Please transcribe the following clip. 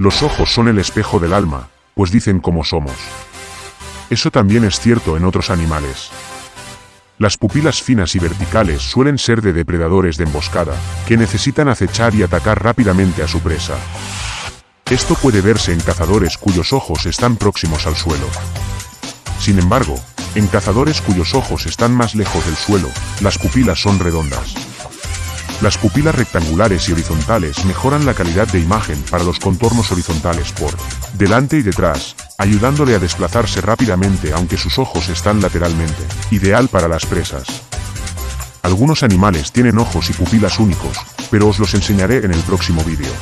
Los ojos son el espejo del alma, pues dicen cómo somos. Eso también es cierto en otros animales. Las pupilas finas y verticales suelen ser de depredadores de emboscada, que necesitan acechar y atacar rápidamente a su presa. Esto puede verse en cazadores cuyos ojos están próximos al suelo. Sin embargo, en cazadores cuyos ojos están más lejos del suelo, las pupilas son redondas. Las pupilas rectangulares y horizontales mejoran la calidad de imagen para los contornos horizontales por delante y detrás, ayudándole a desplazarse rápidamente aunque sus ojos están lateralmente, ideal para las presas. Algunos animales tienen ojos y pupilas únicos, pero os los enseñaré en el próximo vídeo.